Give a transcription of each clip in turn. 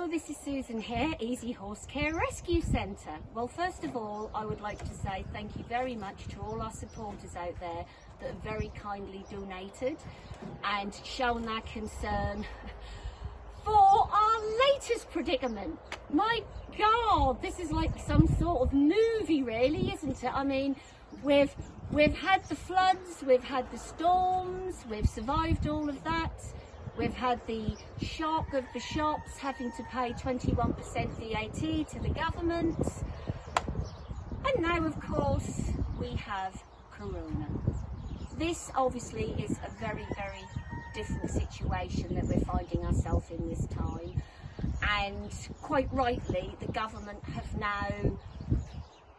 Hello, this is Susan here, Easy Horse Care Rescue Centre. Well, first of all, I would like to say thank you very much to all our supporters out there that have very kindly donated and shown their concern for our latest predicament. My God, this is like some sort of movie, really, isn't it? I mean, we've we've had the floods, we've had the storms, we've survived all of that. We've had the shock of the shops having to pay 21% VAT to the government. And now, of course, we have Corona. This obviously is a very, very different situation that we're finding ourselves in this time. And quite rightly, the government have now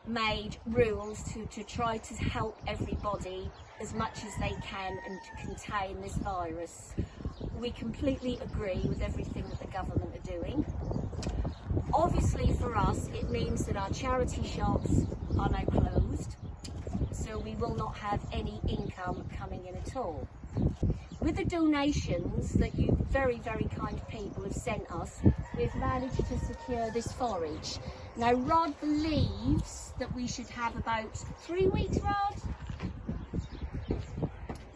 made rules to, to try to help everybody as much as they can and to contain this virus. We completely agree with everything that the government are doing. Obviously for us it means that our charity shops are now closed so we will not have any income coming in at all. With the donations that you very, very kind people have sent us, we've managed to secure this forage. Now Rod believes that we should have about three weeks, Rod?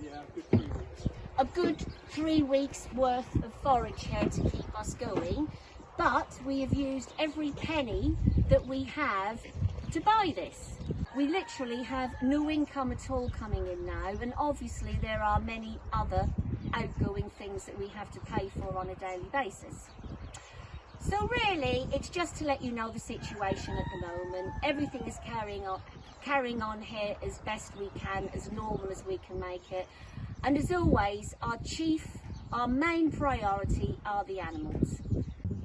Yeah, good three weeks. A good three weeks worth of forage here to keep us going. But we have used every penny that we have to buy this. We literally have no income at all coming in now and obviously there are many other outgoing things that we have to pay for on a daily basis. So really, it's just to let you know the situation at the moment. Everything is carrying on, carrying on here as best we can, as normal as we can make it. And as always, our chief, our main priority are the animals.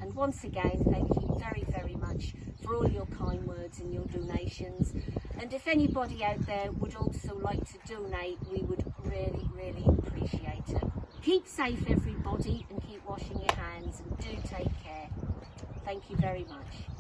And once again, thank you very, very much for all your kind words and your donations. And if anybody out there would also like to donate, we would really, really appreciate it. Keep safe everybody and keep washing your hands and do take care. Thank you very much.